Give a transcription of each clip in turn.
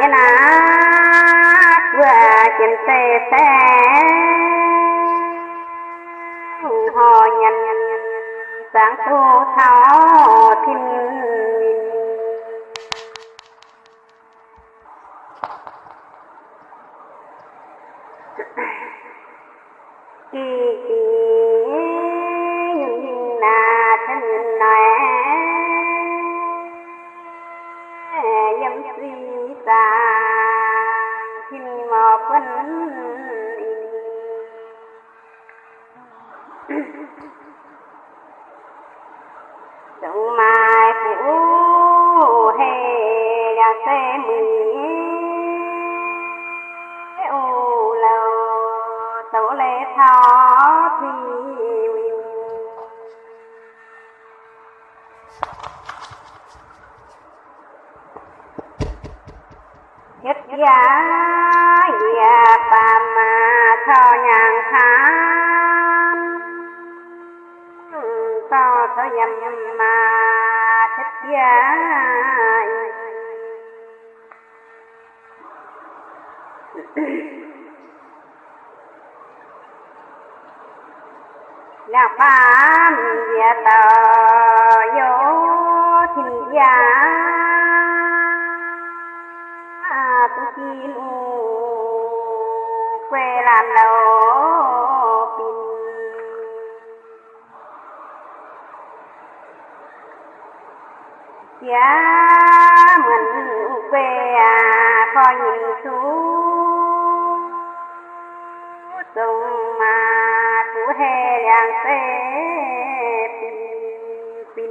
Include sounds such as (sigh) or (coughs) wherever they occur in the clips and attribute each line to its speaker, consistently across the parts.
Speaker 1: nhân á vừa trên xe xe họ nhân sáng thu thảo thiên em suy xa thiên mò phân Đông (coughs) mai phủ hề đã xe mười ô lâu tổ lệ thọ thì nhất giá ya pa ma cho nhàn tham. To cho nhầm mà thích giá là ban ya tờ vô thì giá chi u quê làm đầu pin. Giá mình quê à coi nhìn xuống sông mà chú hè đang tê pin pin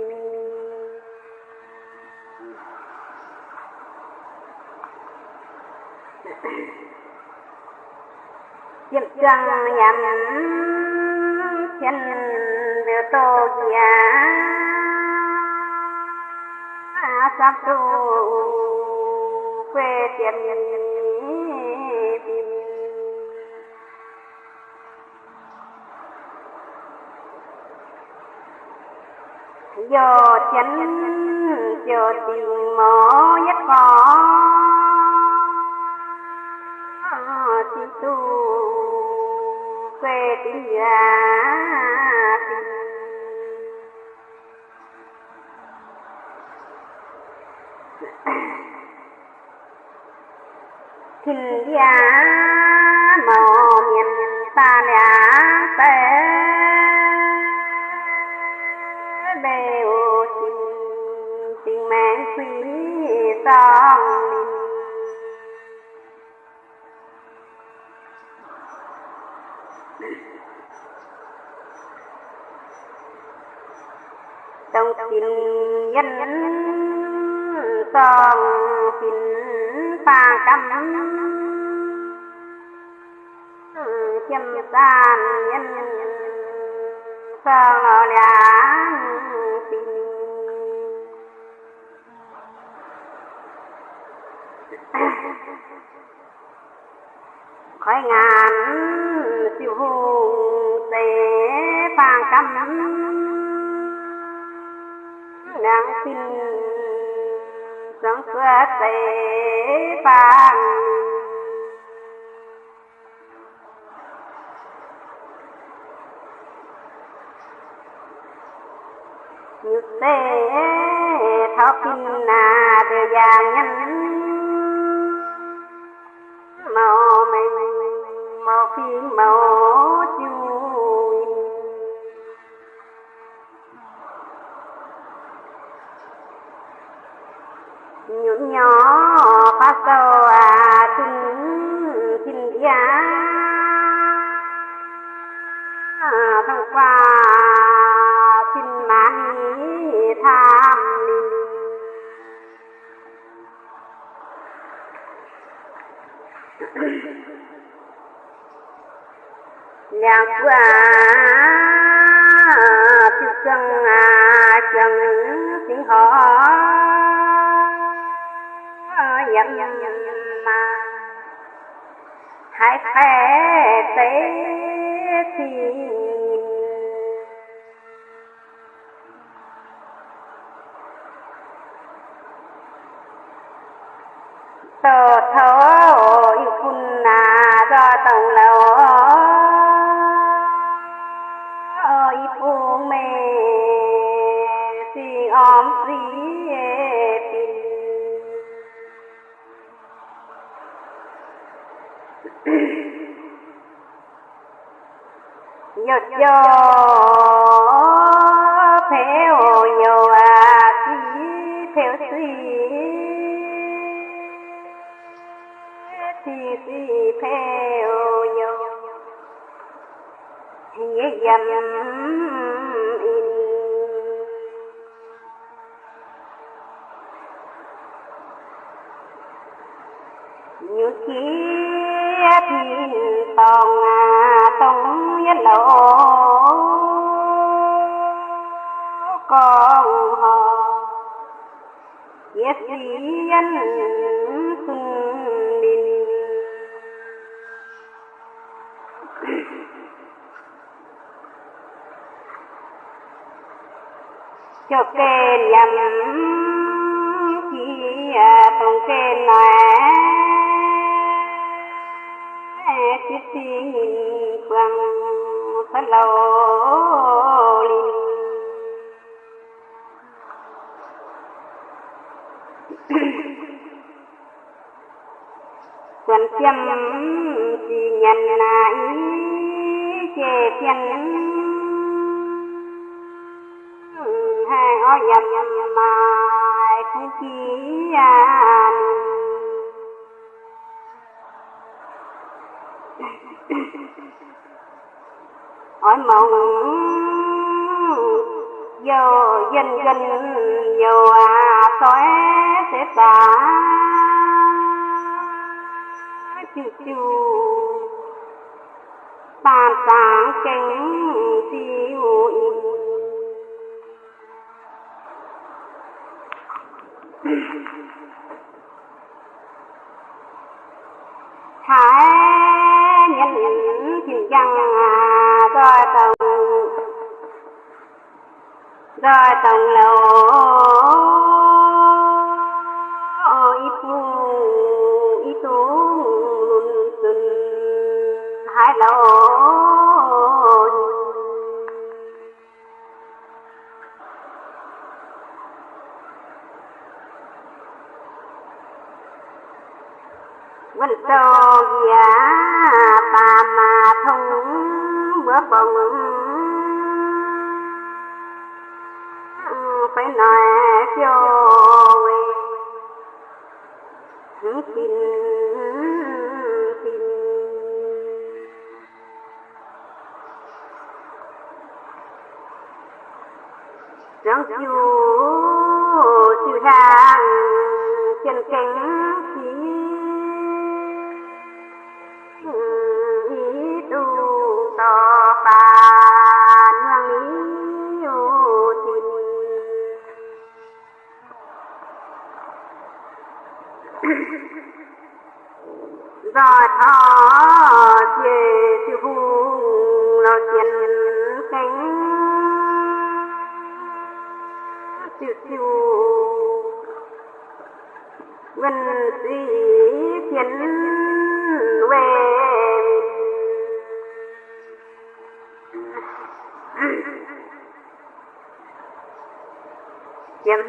Speaker 1: Diệp trăng nhằm chân đưa tô gia sắp tu quê tiền do chân do tình mỏ nhất khó si tu quê tình gia thình gia màu miền ta lẻ tế đều tình tình mẹ quý song. Tình nhân song tình pha cắm châm tan nhân song ở đàn khói ngàn siêu hùng tế ba trăm nàng xin sáng xưa tế vàng như tế thao kinh nà đề già nhân màu mình màu phim màu chui nhún nhỏ phát sâu à tin tin giá thông qua kinh mãn tham linh nhạc qua thực chân à chân tiếng hỏi dặm mà hãy phê tế thì tổ thối phun na do tổng lầu theo nhau. Phèo dầm in như kia thì tòng à tông nhất lộ con họ. Yes, yên cho kê nhầm chi tông kê nà chi xin quăng phát lâu linh quần châm chỉ nhận lại, chê chân hai dầm mai không chỉ an hỏi mộng vô dân dân vô à xóe sẽ tả chư chư bàn sáng cánh siêu rồi tầng lầu. Ít phu ít tú lùn xuân hai lầu. Vẫn sâu giá bà mà thông bữa bồng joy phiêu tin tin, Răng chú nhìn về chiếm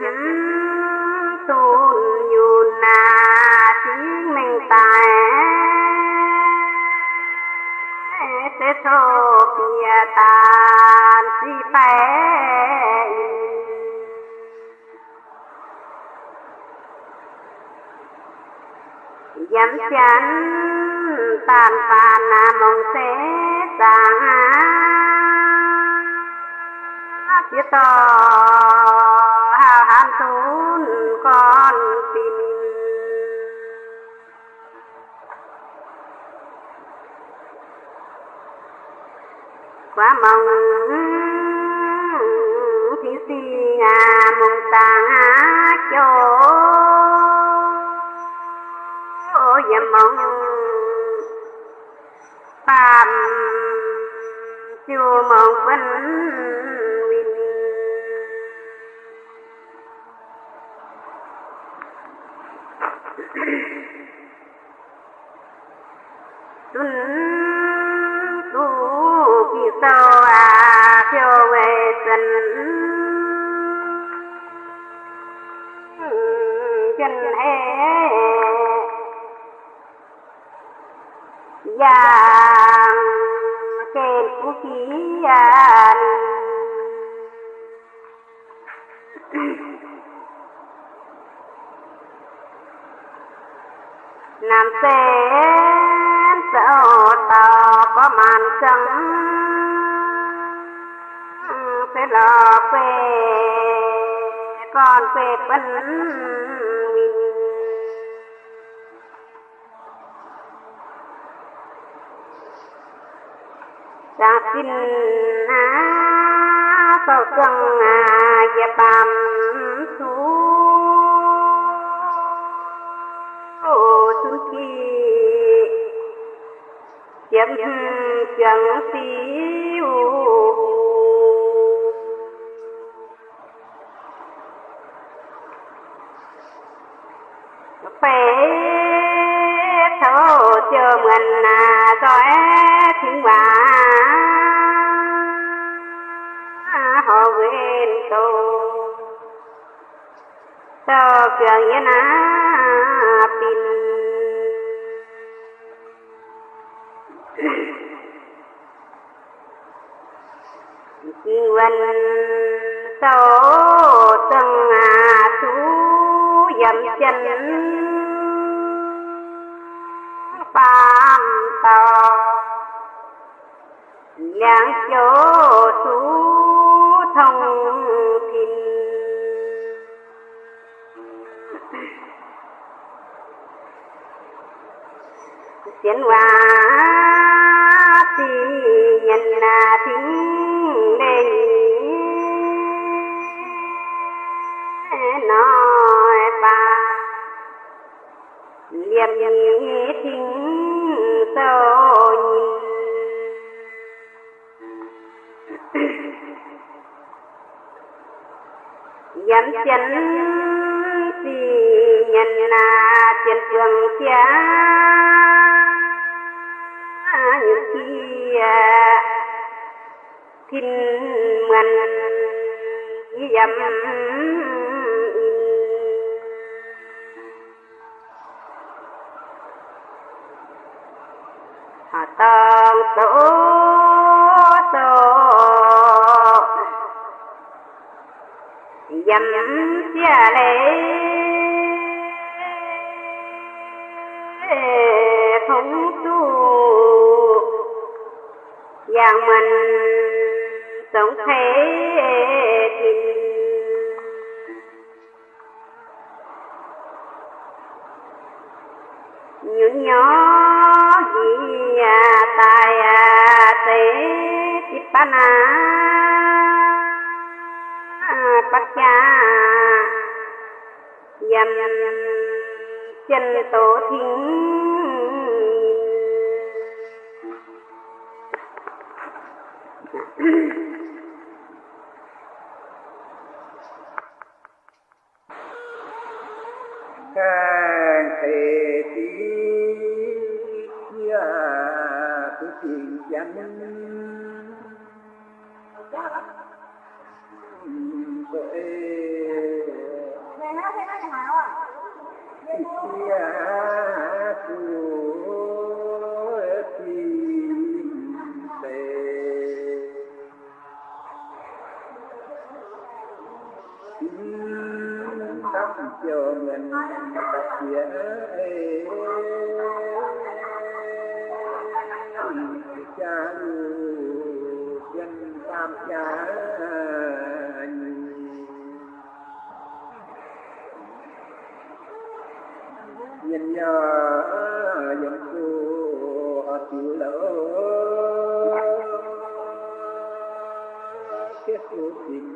Speaker 1: tôn nhu na chính mình tài. Sẽ thô bia tàn si bé dám chắn tàn phàn là mong sẽ sáng biết to hào hán thốn con tin quá mong thí si à mong ta mong phàm chưa mong vân vinh vàng trên phú khí à nam sen sợ tò có màn trắng. Sẽ lò quê con quê bấn mình xin á sau chân à ya bam su su ki chấm chẳng tiêu phải thấu chờ mình nào cho cường yên á pin vân sâu từng à chú dầm chân Phạm tò làng chỗ chú thông tiến hóa thì nhân là thính đề nói ba liềm nhĩ thính sâu nhìn. Dám chân thì nhân là trên trường cha những khi thiên mần dầm họ tông tổ tổ. Dầm xe lệ. Dạng mình sống thế tình những nhỏ gì à tài à tế tiếp ban à bắt cha dầm chân tổ thính
Speaker 2: thể tí kia cái chuyện danh vậy
Speaker 3: Này à?
Speaker 2: kia chờ mình tập cha dân tam cha nhìn nhờ dòng chùa chịu lỡ. Cái sự tình